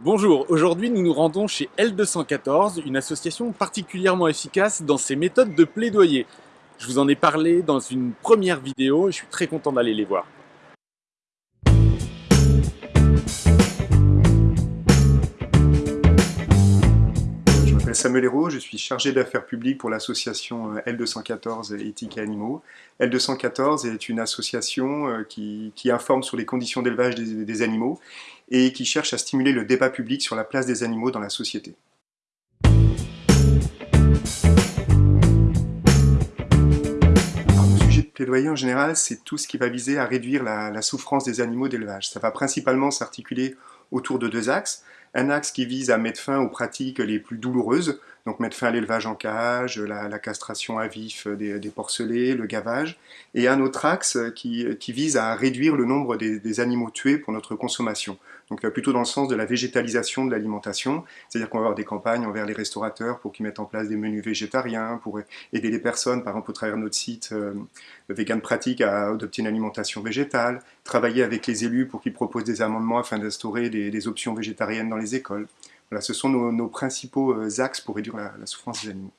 Bonjour, aujourd'hui nous nous rendons chez L214, une association particulièrement efficace dans ses méthodes de plaidoyer. Je vous en ai parlé dans une première vidéo et je suis très content d'aller les voir. Samuel Hérault, je suis chargé d'affaires publiques pour l'association euh, L214 Éthique et Animaux. L214 est une association euh, qui, informe sur les conditions d'élevage des, animaux et qui cherche à stimuler le débat public sur la place des animaux dans la société. le sujet de plaidoyer en général, c'est tout ce qui va viser à réduire la souffrance des animaux d'élevage. Ça va principalement s'articuler autour de deux axes un axe qui vise à mettre fin aux pratiques les plus douloureuses, donc mettre fin à l'élevage en cage, la, castration à vif des, porcelets, le gavage, et un autre axe qui, vise à réduire le nombre des, animaux tués pour notre consommation. Donc plutôt dans le sens de la végétalisation de l'alimentation, c'est-à-dire qu'on va avoir des campagnes envers les restaurateurs pour qu'ils mettent en place des menus végétariens, pour aider les personnes, par exemple au travers de notre site euh, Vegan Pratique, à adopter une alimentation végétale, travailler avec les élus pour qu'ils proposent des amendements afin d'instaurer des, options végétariennes dans les écoles. Voilà, ce sont nos, principaux euh, axes pour réduire la souffrance des animaux.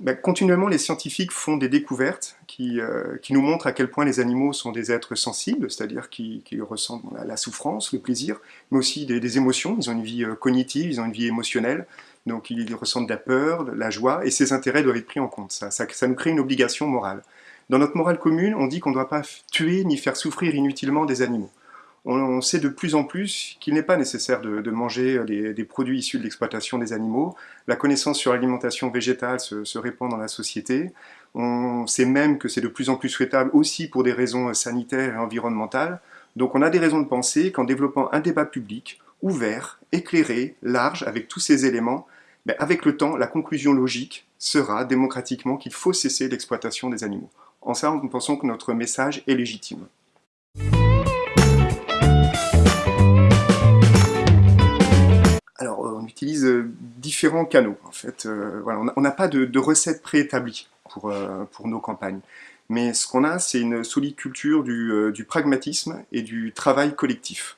Ben, continuellement, les scientifiques font des découvertes euh, qui, nous montrent à quel point les animaux sont des êtres sensibles, c'est-à-dire qui, ressentent la, souffrance, le plaisir, mais aussi des, émotions. Ils ont une vie euh, cognitive, ils ont une vie émotionnelle, donc ils ressentent de la peur, de la joie, et ces intérêts doivent être pris en compte. Ça, ça nous crée une obligation morale. Dans notre morale commune, on dit qu'on ne doit pas tuer ni faire souffrir inutilement des animaux on sait de plus en plus qu'il n'est pas nécessaire de, manger des produits issus de l'exploitation des animaux. La connaissance sur l'alimentation végétale se, répand dans la société. On sait même que c'est de plus en plus souhaitable aussi pour des raisons sanitaires et environnementales. Donc on a des raisons de penser qu'en développant un débat public, ouvert, éclairé, large, avec tous ces éléments, ben, avec le temps, la conclusion logique sera démocratiquement qu'il faut cesser l'exploitation des animaux. En ça, nous pensons que notre message est légitime. utilise euh, différents canaux. En fait, euh, on n'a pas de, de recette préétablie pour, euh, pour nos campagnes. Mais ce qu'on a, c'est une solide culture du, pragmatisme et du travail collectif.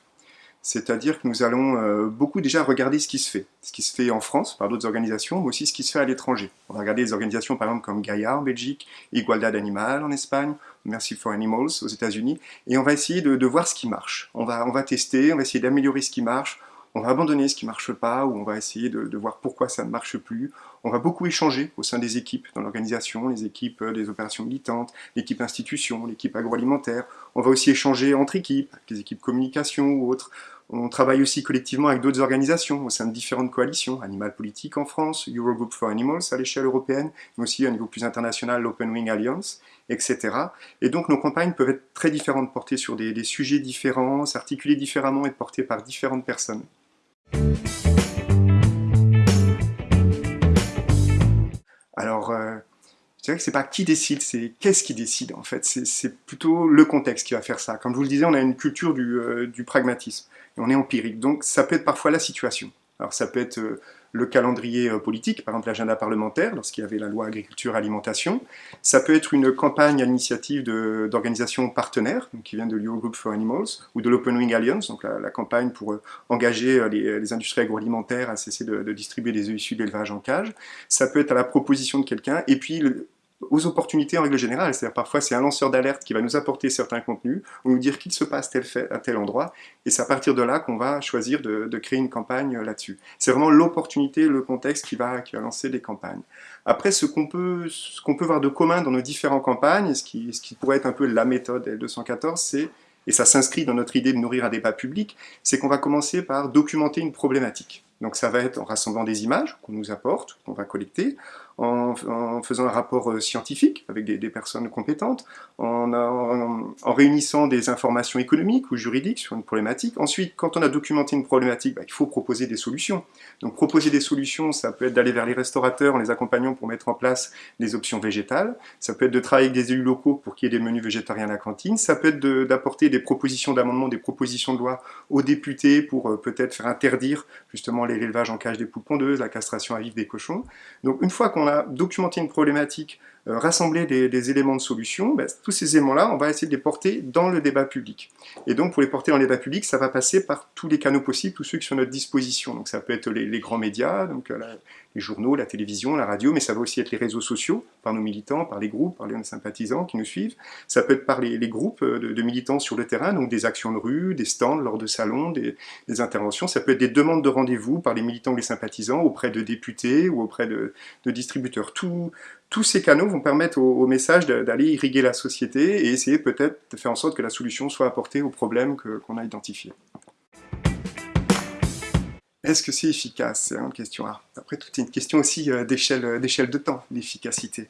C'est-à-dire que nous allons beaucoup déjà regarder ce qui se fait. Ce qui se fait en France par d'autres organisations, mais aussi ce qui se fait à l'étranger. On va regarder des organisations par exemple comme Gaia en Belgique, Igualdad Animal en Espagne, Mercy for Animals aux États-Unis, et on va essayer de, de, voir ce qui marche. On va, on va tester, on va essayer d'améliorer ce qui marche, on va abandonner ce qui ne marche pas, ou on va essayer de, voir pourquoi ça ne marche plus. On va beaucoup échanger au sein des équipes dans l'organisation, les équipes euh, des opérations militantes, l'équipe institution, l'équipe agroalimentaire. On va aussi échanger entre équipes, les équipes communication ou autres. On travaille aussi collectivement avec d'autres organisations au sein de différentes coalitions, Animal Politique en France, Eurogroup for Animals à l'échelle européenne, mais aussi à niveau plus international, l'Open Wing Alliance, etc. Et donc nos campagnes peuvent être très différentes, portées sur des, des sujets différents, s'articuler différemment et portées par différentes personnes. Alors, euh, je dirais que c'est pas qui décide, c'est qu'est-ce qui décide en fait. C'est plutôt le contexte qui va faire ça. Comme je vous le disais, on a une culture du, euh, du pragmatisme et on est empirique. Donc ça peut être parfois la situation. Alors ça peut être euh, le calendrier euh, politique, par exemple l'agenda parlementaire, lorsqu'il y avait la loi agriculture-alimentation. Ça peut être une campagne à l'initiative d'organisations partenaires, qui vient de l'Eurogroup for Animals, ou de l'Open Wing Alliance, donc la, campagne pour euh, engager les, industries agroalimentaires à cesser de, distribuer des œufs issus d'élevage en cage. Ça peut être à la proposition de quelqu'un, et puis aux opportunités en règle générale. C'est-à-dire parfois c'est un lanceur d'alerte qui va nous apporter certains contenus, ou nous dire qu'il se passe tel fait à tel endroit, et c'est à partir de là qu'on va choisir de, créer une campagne là-dessus. C'est vraiment l'opportunité, le contexte qui va, qui va lancer des campagnes. Après, ce qu'on peut, peut voir de commun dans nos différentes campagnes, ce qui, ce qui pourrait être un peu la méthode L214, c'est et ça s'inscrit dans notre idée de nourrir un débat public, c'est qu'on va commencer par documenter une problématique. Donc ça va être en rassemblant des images qu'on nous apporte, qu'on va collecter, en, faisant un rapport euh, scientifique avec des, personnes compétentes, en, réunissant des informations économiques ou juridiques sur une problématique. Ensuite, quand on a documenté une problématique, bah, il faut proposer des solutions. Donc proposer des solutions, ça peut être d'aller vers les restaurateurs en les accompagnant pour mettre en place des options végétales, ça peut être de travailler avec des élus locaux pour qu'il y ait des menus végétariens à la cantine, ça peut être d'apporter des propositions d'amendement, des propositions de loi aux députés pour euh, peut-être faire interdire justement l'élevage en cage des poules pondeuses, la castration à vif des cochons. Donc une fois qu'on on a documenté une problématique euh, rassembler des, éléments de solution, ben, tous ces éléments-là, on va essayer de les porter dans le débat public. Et donc, pour les porter dans le débat public, ça va passer par tous les canaux possibles, tous ceux qui sont à notre disposition. Donc, ça peut être les, grands médias, donc euh, les journaux, la télévision, la radio, mais ça va aussi être les réseaux sociaux, par nos militants, par les groupes, par les sympathisants qui nous suivent. Ça peut être par les, groupes euh, de, militants sur le terrain, donc des actions de rue, des stands lors de salons, des, interventions. Ça peut être des demandes de rendez-vous par les militants ou les sympathisants auprès de députés ou auprès de, distributeurs. Tous ces canaux vont permettre au, message d'aller irriguer la société et essayer peut-être de faire en sorte que la solution soit apportée aux problèmes qu'on a identifiés. Est-ce que c'est efficace? C'est une question. après, tout est une question aussi euh, d'échelle de temps, l'efficacité.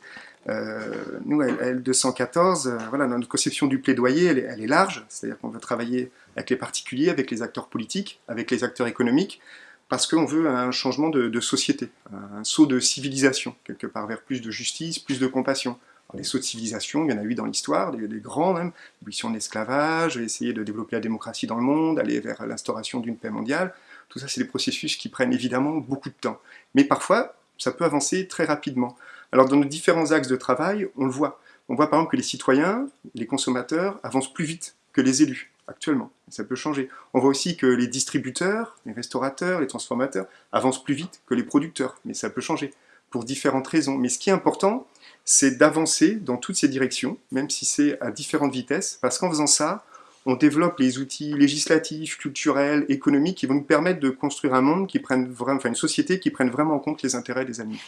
Euh, nous, L214, euh, voilà, notre conception du plaidoyer, elle est, large, c'est-à-dire qu'on veut travailler avec les particuliers, avec les acteurs politiques, avec les acteurs économiques, parce qu'on veut un changement de, société, un saut de civilisation, quelque part vers plus de justice, plus de compassion. les sauts de civilisation, il y en a eu dans l'histoire, des, grands même, l'abolition de l'esclavage, essayer de développer la démocratie dans le monde, aller vers l'instauration d'une paix mondiale. Tout ça, c'est des processus qui prennent évidemment beaucoup de temps. Mais parfois, ça peut avancer très rapidement. Alors dans nos différents axes de travail, on le voit. On voit par exemple que les citoyens, les consommateurs avancent plus vite que les élus actuellement. Ça peut changer. On voit aussi que les distributeurs, les restaurateurs, les transformateurs avancent plus vite que les producteurs, mais ça peut changer pour différentes raisons. Mais ce qui est important, c'est d'avancer dans toutes ces directions, même si c'est à différentes vitesses, parce qu'en faisant ça, on développe les outils législatifs, culturels, économiques qui vont nous permettre de construire un monde qui prenne enfin une société qui prenne vraiment en compte les intérêts des animaux.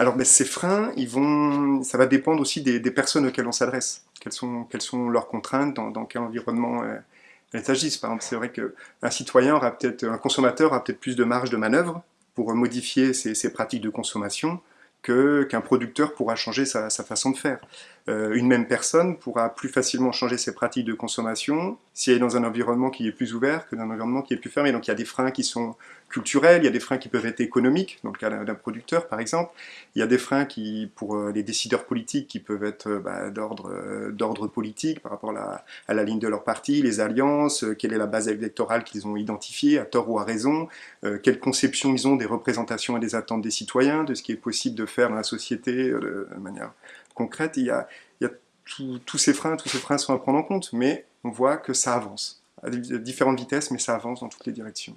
Alors ben, ces freins, ils vont, ça va dépendre aussi des, personnes auxquelles on s'adresse. Quelles sont, leurs contraintes, dans, quel environnement euh, elles agissent. Par exemple, c'est vrai qu'un citoyen aura peut-être, un consommateur aura peut-être plus de marge de manœuvre pour modifier ses pratiques de consommation qu'un producteur pourra changer sa, façon de faire. Euh, une même personne pourra plus facilement changer ses pratiques de consommation si elle est dans un environnement qui est plus ouvert que dans un environnement qui est plus fermé. Donc il y a des freins qui sont culturels, il y a des freins qui peuvent être économiques, dans le cas d'un producteur par exemple. Il y a des freins qui, pour euh, les décideurs politiques qui peuvent être euh, bah, d'ordre politique par rapport à la, ligne de leur parti, les alliances, quelle est la base électorale qu'ils ont identifiée, à tort ou à raison, quelle conception ils ont des représentations et des attentes des citoyens, de ce qui est possible de faire dans la société de manière concrète, il y a, tous ces freins, tous ces freins sont à prendre en compte, mais on voit que ça avance, à différentes vitesses, mais ça avance dans toutes les directions.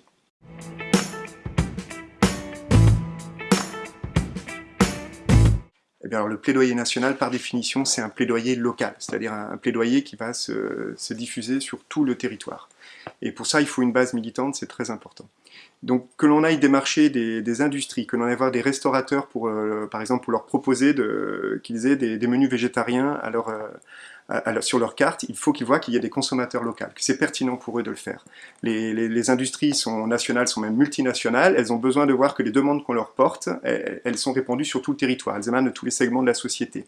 Bien, le plaidoyer national, par définition, c'est un plaidoyer local, c'est-à-dire un, plaidoyer qui va se, diffuser sur tout le territoire. Et pour ça, il faut une base militante, c'est très important. Donc que l'on aille démarcher des, des industries, que l'on aille voir des restaurateurs, pour, euh, par exemple, pour leur proposer qu'ils aient des, menus végétariens à leur, euh, sur leur carte, il faut qu'ils voient qu'il y a des consommateurs locaux, que c'est pertinent pour eux de le faire. Les, industries sont nationales, sont même multinationales, elles ont besoin de voir que les demandes qu'on leur porte, elles, sont répandues sur tout le territoire, elles émanent de tous les segments de la société.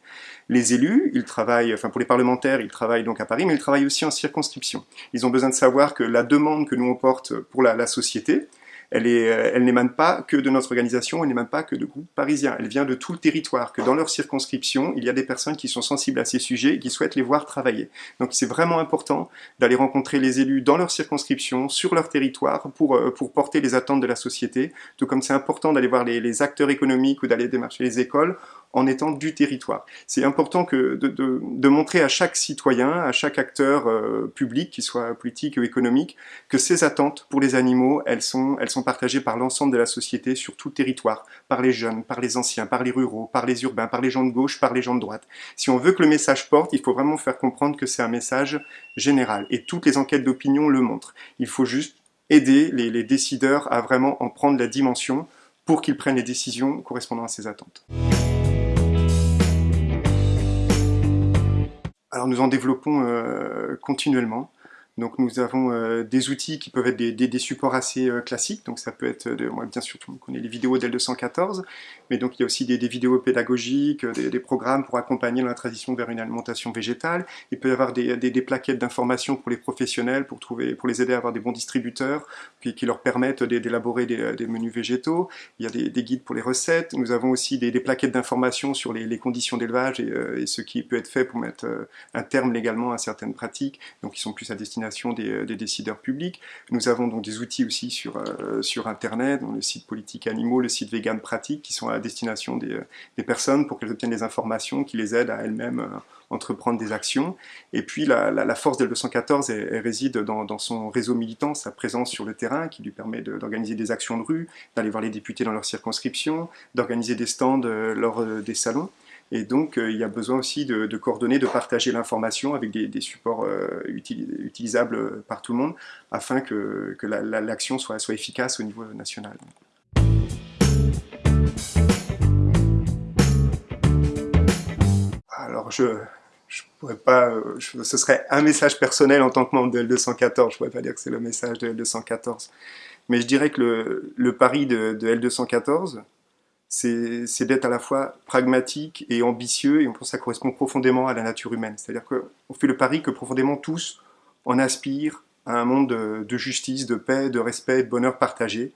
Les élus, ils travaillent, enfin pour les parlementaires, ils travaillent donc à Paris, mais ils travaillent aussi en circonscription. Ils ont besoin de savoir que la demande que nous on porte pour la société, elle n'émane pas que de notre organisation, elle n'émane pas que de groupes parisiens, elle vient de tout le territoire, que dans leur circonscription, il y a des personnes qui sont sensibles à ces sujets et qui souhaitent les voir travailler. Donc c'est vraiment important d'aller rencontrer les élus dans leur circonscription, sur leur territoire, pour, euh, pour porter les attentes de la société, tout comme c'est important d'aller voir les, les acteurs économiques ou d'aller démarcher les écoles en étant du territoire. C'est important de, montrer à chaque citoyen, à chaque acteur euh, public, qu'il soit politique ou économique, que ces attentes pour les animaux, elles sont, partagées par l'ensemble de la société sur tout territoire, par les jeunes, par les anciens, par les ruraux, par les urbains, par les gens de gauche, par les gens de droite. Si on veut que le message porte, il faut vraiment faire comprendre que c'est un message général. Et toutes les enquêtes d'opinion le montrent. Il faut juste aider les décideurs à vraiment en prendre la dimension pour qu'ils prennent les décisions correspondant à ces attentes. Alors nous en développons euh, continuellement. Donc nous avons euh, des outils qui peuvent être des, supports assez euh, classiques, donc ça peut être, moi, bien sûr on connaît les vidéos d'L214, mais donc il y a aussi des, vidéos pédagogiques, des, programmes pour accompagner la transition vers une alimentation végétale, il peut y avoir des, plaquettes d'informations pour les professionnels, pour, trouver, pour les aider à avoir des bons distributeurs, qui leur permettent d'élaborer des, menus végétaux, il y a des, guides pour les recettes, nous avons aussi des, plaquettes d'informations sur les, conditions d'élevage et, et, ce qui peut être fait pour mettre un terme légalement à certaines pratiques, donc ils sont plus à destination destination des, décideurs publics. Nous avons donc des outils aussi sur, sur Internet, le site Politique Animaux, le site Vegan Pratique, qui sont à destination des, des personnes pour qu'elles obtiennent des informations qui les aident à elles-mêmes entreprendre des actions. Et puis la, force de 214 elle, réside dans, son réseau militant, sa présence sur le terrain qui lui permet d'organiser des actions de rue, d'aller voir les députés dans leur circonscription, d'organiser des stands euh, lors euh, des salons. Et donc, euh, il y a besoin aussi de, coordonner, de partager l'information avec des, supports utilisables par tout le monde, afin que, l'action soit, efficace au niveau national. Alors, je, je pourrais pas, euh, ce serait un message personnel en tant que membre de L214, je pourrais pas dire que c'est le message de L214. Mais je dirais que le, pari de, L214, c'est d'être à la fois pragmatique et ambitieux, et on pense que ça correspond profondément à la nature humaine. C'est-à-dire qu'on fait le pari que profondément tous, on aspire à un monde de justice, de paix, de respect, de bonheur partagé,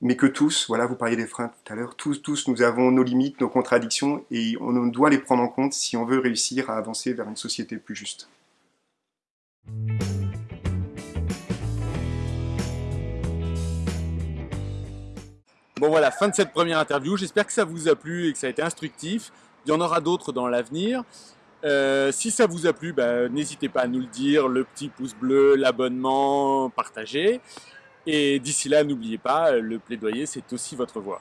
mais que tous, voilà, vous parliez des freins tout à l'heure, tous, tous, nous avons nos limites, nos contradictions, et on doit les prendre en compte si on veut réussir à avancer vers une société plus juste. Bon voilà, fin de cette première interview. J'espère que ça vous a plu et que ça a été instructif. Il y en aura d'autres dans l'avenir. Euh, si ça vous a plu, bah, n'hésitez pas à nous le dire, le petit pouce bleu, l'abonnement, partager. Et d'ici là, n'oubliez pas, le plaidoyer, c'est aussi votre voix.